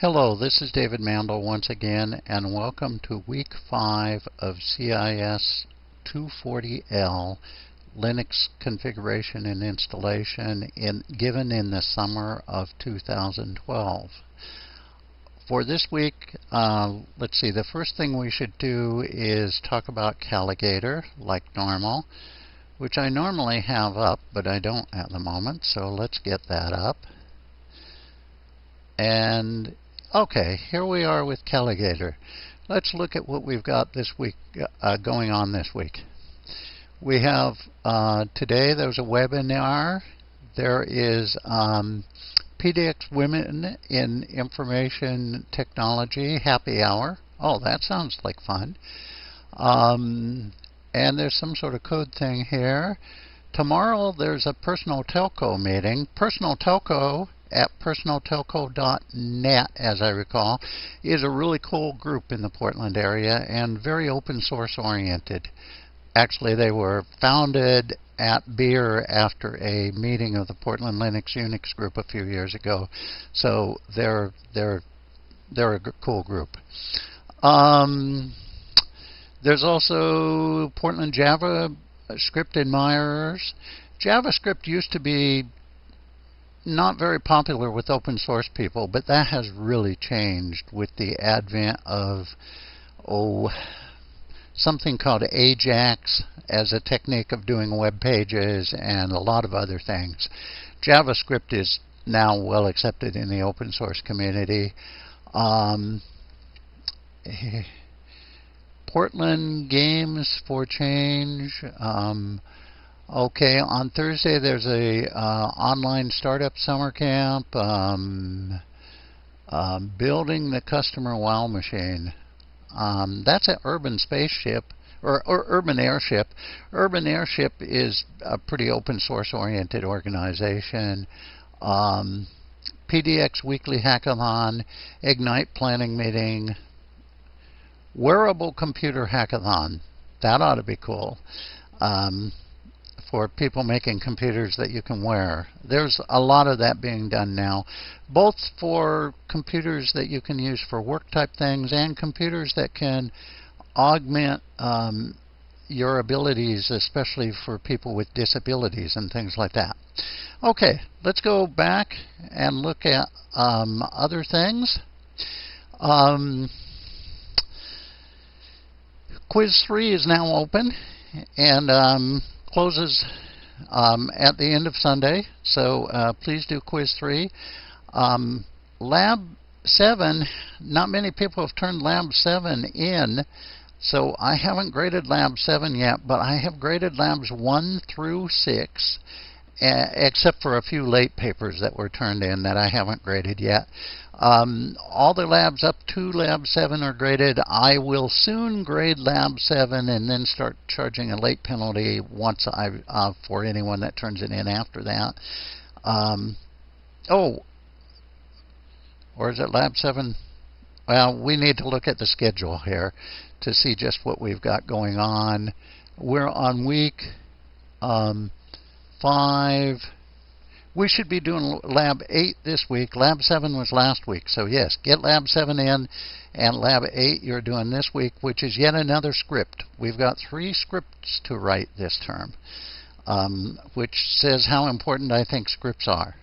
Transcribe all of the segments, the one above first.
Hello, this is David Mandel once again, and welcome to week 5 of CIS 240L Linux configuration and installation in, given in the summer of 2012. For this week, uh, let's see, the first thing we should do is talk about Calagator, like normal, which I normally have up, but I don't at the moment, so let's get that up. And Okay, here we are with Calagator. Let's look at what we've got this week, uh, going on this week. We have uh, today there's a webinar. There is um, PDX Women in Information Technology Happy Hour. Oh, that sounds like fun. Um, and there's some sort of code thing here. Tomorrow there's a personal telco meeting. Personal telco at personaltelco.net, as I recall, is a really cool group in the Portland area and very open source oriented. Actually, they were founded at Beer after a meeting of the Portland Linux Unix group a few years ago. So they're they're they're a cool group. Um, there's also Portland Java script admirers. JavaScript used to be not very popular with open source people, but that has really changed with the advent of, oh, something called Ajax as a technique of doing web pages and a lot of other things. JavaScript is now well accepted in the open source community. Um, Portland Games for Change. Um, Okay, on Thursday there's a uh, online startup summer camp. Um, um, building the customer wow machine. Um, that's an urban spaceship or, or, urban airship. Urban airship is a pretty open source oriented organization. Um, PDX weekly hackathon, Ignite planning meeting, wearable computer hackathon. That ought to be cool. Um, for people making computers that you can wear. There's a lot of that being done now, both for computers that you can use for work type things and computers that can augment um, your abilities, especially for people with disabilities and things like that. Okay, let's go back and look at um, other things. Um, quiz 3 is now open, and um, closes um, at the end of Sunday, so uh, please do quiz three. Um, lab seven, not many people have turned lab seven in, so I haven't graded lab seven yet, but I have graded labs one through six, uh, except for a few late papers that were turned in that I haven't graded yet. Um, all the labs up to Lab 7 are graded. I will soon grade Lab 7 and then start charging a late penalty once I uh, for anyone that turns it in after that. Um, oh, or is it Lab 7? Well, we need to look at the schedule here to see just what we've got going on. We're on week um, 5 we should be doing Lab 8 this week. Lab 7 was last week. So, yes, get Lab 7 in, and Lab 8 you're doing this week, which is yet another script. We've got three scripts to write this term, um, which says how important I think scripts are.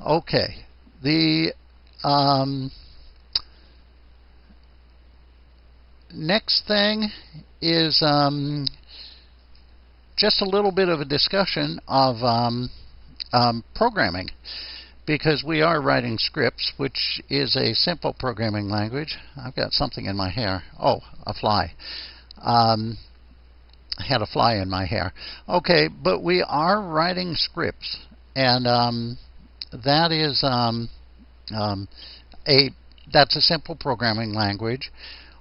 Okay. The um, next thing is um, just a little bit of a discussion of um, um, programming because we are writing scripts, which is a simple programming language. I've got something in my hair. Oh, a fly. Um, I had a fly in my hair. Okay, but we are writing scripts, and um, that is um, um, a that's a simple programming language.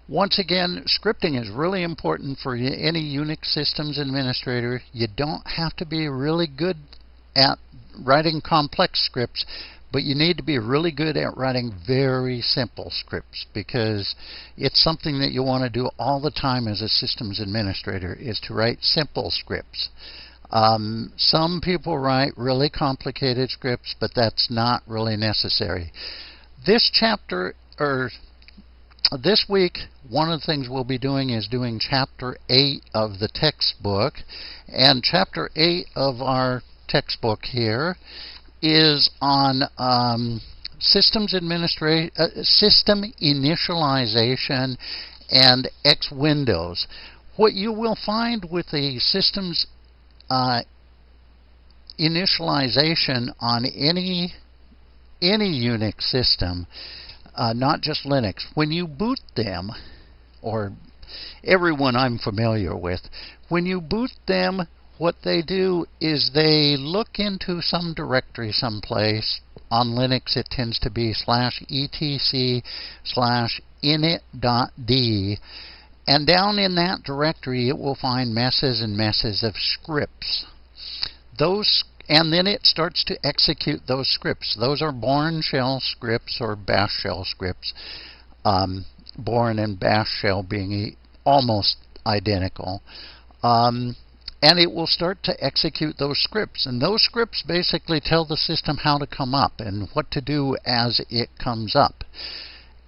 Once again, scripting is really important for any Unix systems administrator. You don't have to be really good at writing complex scripts, but you need to be really good at writing very simple scripts because it's something that you want to do all the time as a systems administrator is to write simple scripts. Um, some people write really complicated scripts, but that's not really necessary. This chapter or this week, one of the things we'll be doing is doing Chapter 8 of the textbook. And Chapter 8 of our textbook here is on um, systems administration, uh, system initialization and X Windows. What you will find with the systems uh, initialization on any any Unix system, uh, not just Linux, when you boot them, or everyone I'm familiar with, when you boot them, what they do is they look into some directory someplace. On Linux, it tends to be slash etc slash init.d. And down in that directory, it will find messes and messes of scripts. Those and then it starts to execute those scripts. Those are Bourne shell scripts or bash shell scripts. Um, Bourne and bash shell being almost identical. Um, and it will start to execute those scripts. And those scripts basically tell the system how to come up and what to do as it comes up.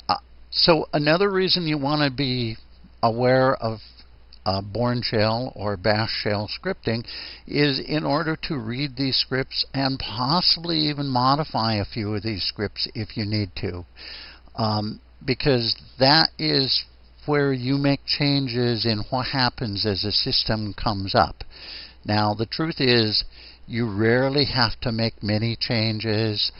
Uh, so another reason you want to be aware of uh, Bourne shell or bash shell scripting is in order to read these scripts and possibly even modify a few of these scripts if you need to. Um, because that is where you make changes in what happens as a system comes up. Now, the truth is, you rarely have to make many changes.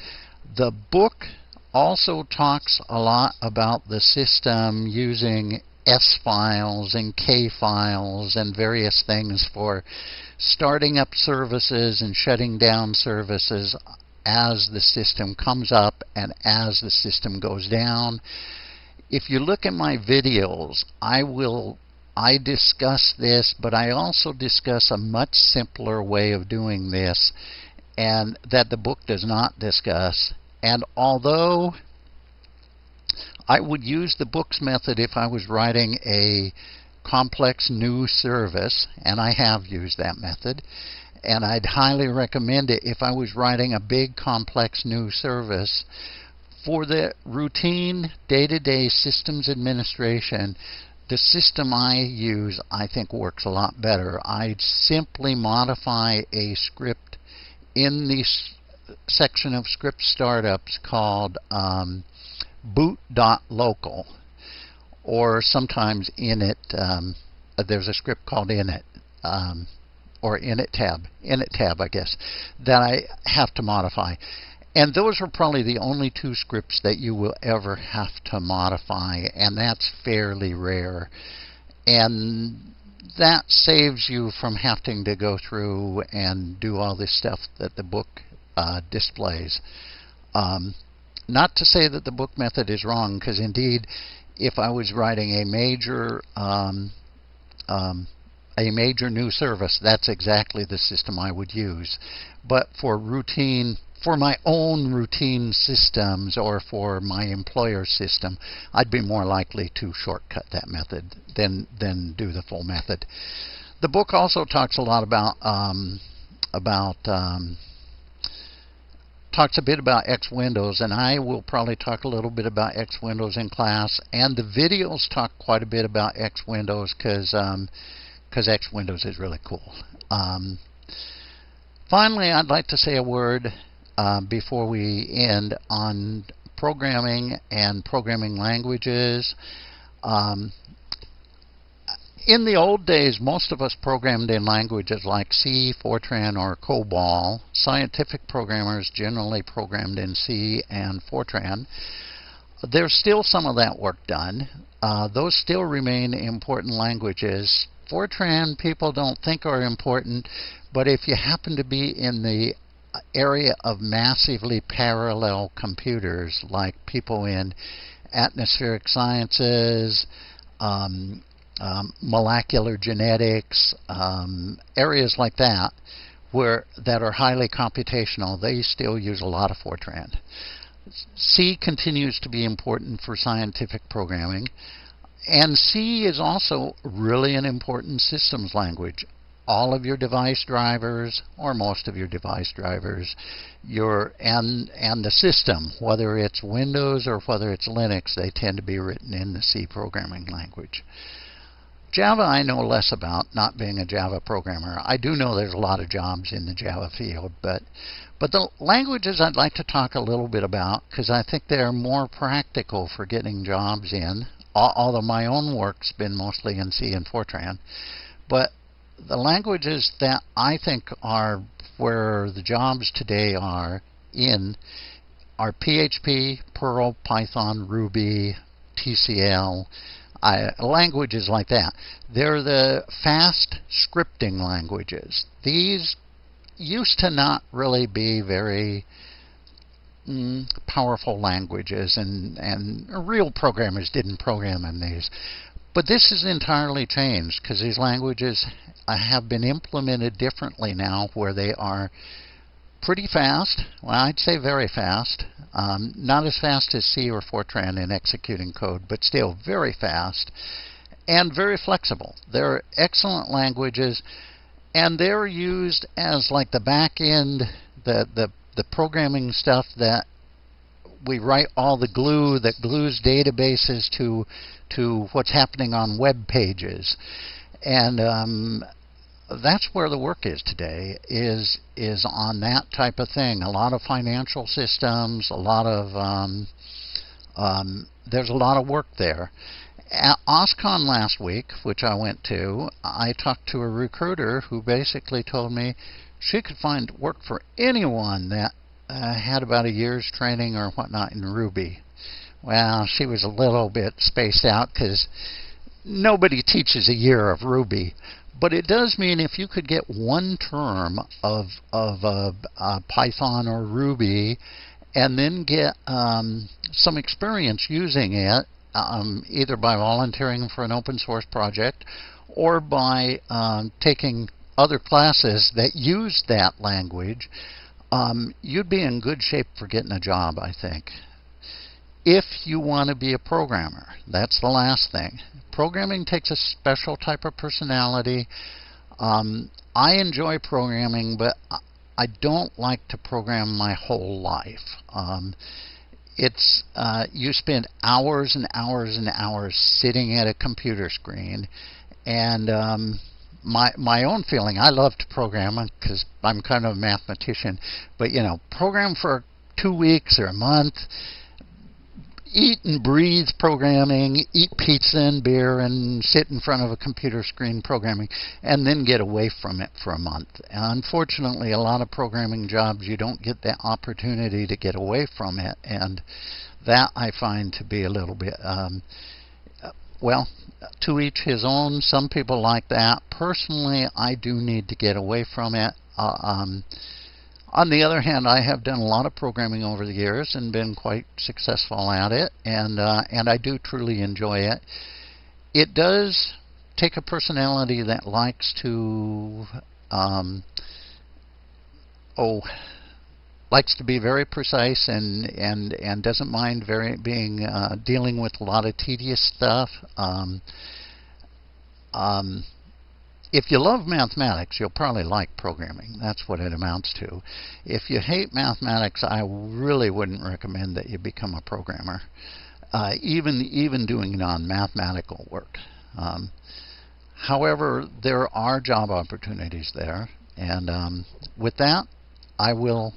The book also talks a lot about the system using S files and K files and various things for starting up services and shutting down services as the system comes up and as the system goes down. If you look at my videos, I will I discuss this, but I also discuss a much simpler way of doing this and that the book does not discuss. And although I would use the books method if I was writing a complex new service, and I have used that method. And I'd highly recommend it if I was writing a big complex new service. For the routine day-to-day -day systems administration, the system I use I think works a lot better. I simply modify a script in the section of script startups called um, boot.local, or sometimes init. Um, uh, there's a script called init, um, or init tab, init tab, I guess, that I have to modify. And those are probably the only two scripts that you will ever have to modify, and that's fairly rare. And that saves you from having to go through and do all this stuff that the book uh, displays. Um, not to say that the book method is wrong, because indeed, if I was writing a major um, um, a major new service, that's exactly the system I would use. But for routine, for my own routine systems or for my employer system, I'd be more likely to shortcut that method than than do the full method. The book also talks a lot about um, about um, talks a bit about X Windows, and I will probably talk a little bit about X Windows in class. And the videos talk quite a bit about X Windows because um, X Windows is really cool. Um, finally, I'd like to say a word uh, before we end on programming and programming languages. Um, in the old days, most of us programmed in languages like C, Fortran, or COBOL. Scientific programmers generally programmed in C and Fortran. There's still some of that work done. Uh, those still remain important languages. Fortran people don't think are important, but if you happen to be in the area of massively parallel computers, like people in atmospheric sciences, um, um, molecular genetics, um, areas like that, where that are highly computational, they still use a lot of Fortran. C continues to be important for scientific programming, and C is also really an important systems language. all of your device drivers or most of your device drivers your and and the system whether it's Windows or whether it's Linux they tend to be written in the C programming language Java I know less about not being a Java programmer. I do know there's a lot of jobs in the Java field but but the languages I'd like to talk a little bit about because I think they're more practical for getting jobs in although my own work's been mostly in C and Fortran. But the languages that I think are where the jobs today are in are PHP, Perl, Python, Ruby, TCL, uh, languages like that. They're the fast scripting languages. These used to not really be very mm, powerful languages, and, and real programmers didn't program in these. But this has entirely changed because these languages have been implemented differently now where they are pretty fast. Well, I'd say very fast. Um, not as fast as C or Fortran in executing code, but still very fast and very flexible. They're excellent languages and they're used as like the back end, the, the, the programming stuff that we write all the glue that glues databases to to what's happening on web pages, and um, that's where the work is today. Is is on that type of thing. A lot of financial systems, a lot of um, um, there's a lot of work there. At OSCON last week, which I went to, I talked to a recruiter who basically told me she could find work for anyone that uh, had about a year's training or whatnot in Ruby. Well, she was a little bit spaced out because nobody teaches a year of Ruby. But it does mean if you could get one term of of uh, uh, Python or Ruby, and then get um, some experience using it, um, either by volunteering for an open source project or by um, taking other classes that use that language, um, you'd be in good shape for getting a job, I think. If you want to be a programmer, that's the last thing. Programming takes a special type of personality. Um, I enjoy programming, but I don't like to program my whole life. Um, it's uh, you spend hours and hours and hours sitting at a computer screen, and um, my my own feeling. I love to program because I'm kind of a mathematician, but you know, program for two weeks or a month. Eat and breathe programming, eat pizza and beer, and sit in front of a computer screen programming, and then get away from it for a month. Unfortunately, a lot of programming jobs you don't get that opportunity to get away from it, and that I find to be a little bit um, well, to each his own. Some people like that. Personally, I do need to get away from it. Uh, um, on the other hand, I have done a lot of programming over the years and been quite successful at it, and uh, and I do truly enjoy it. It does take a personality that likes to um, oh likes to be very precise and and and doesn't mind very being uh, dealing with a lot of tedious stuff. Um, um, if you love mathematics, you'll probably like programming. That's what it amounts to. If you hate mathematics, I really wouldn't recommend that you become a programmer, uh, even even doing non-mathematical work. Um, however, there are job opportunities there, and um, with that, I will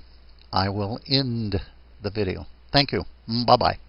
I will end the video. Thank you. Bye-bye.